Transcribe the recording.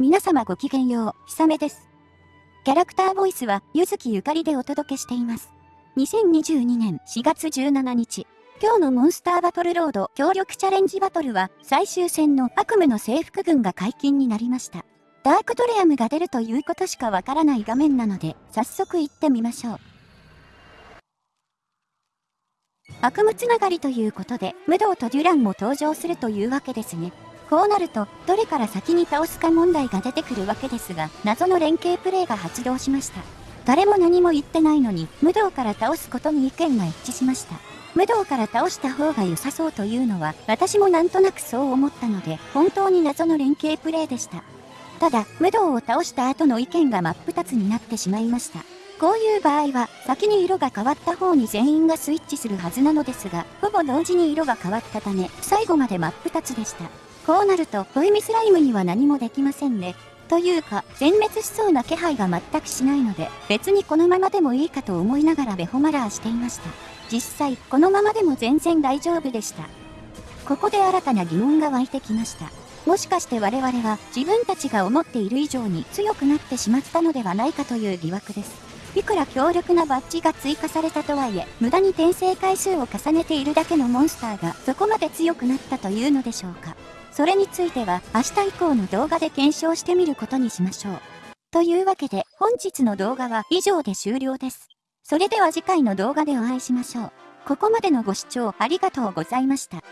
皆様ごきげんよう、ひさめです。キャラクターボイスは、ゆずきゆかりでお届けしています。2022年4月17日、今日のモンスターバトルロード協力チャレンジバトルは、最終戦の悪夢の制服軍が解禁になりました。ダークトレアムが出るということしかわからない画面なので、早速行ってみましょう。悪夢つながりということで、武道とデュランも登場するというわけですね。こうなると、どれから先に倒すか問題が出てくるわけですが、謎の連携プレイが発動しました。誰も何も言ってないのに、無道から倒すことに意見が一致しました。無道から倒した方が良さそうというのは、私もなんとなくそう思ったので、本当に謎の連携プレイでした。ただ、無道を倒した後の意見が真っ二つになってしまいました。こういう場合は、先に色が変わった方に全員がスイッチするはずなのですが、ほぼ同時に色が変わったため、最後まで真っ二つでした。こうなると、ボイミスライムには何もできませんね。というか、全滅しそうな気配が全くしないので、別にこのままでもいいかと思いながらベホマラーしていました。実際、このままでも全然大丈夫でした。ここで新たな疑問が湧いてきました。もしかして我々は自分たちが思っている以上に強くなってしまったのではないかという疑惑です。いくら強力なバッジが追加されたとはいえ、無駄に転生回数を重ねているだけのモンスターがそこまで強くなったというのでしょうか。それについては明日以降の動画で検証してみることにしましょう。というわけで本日の動画は以上で終了です。それでは次回の動画でお会いしましょう。ここまでのご視聴ありがとうございました。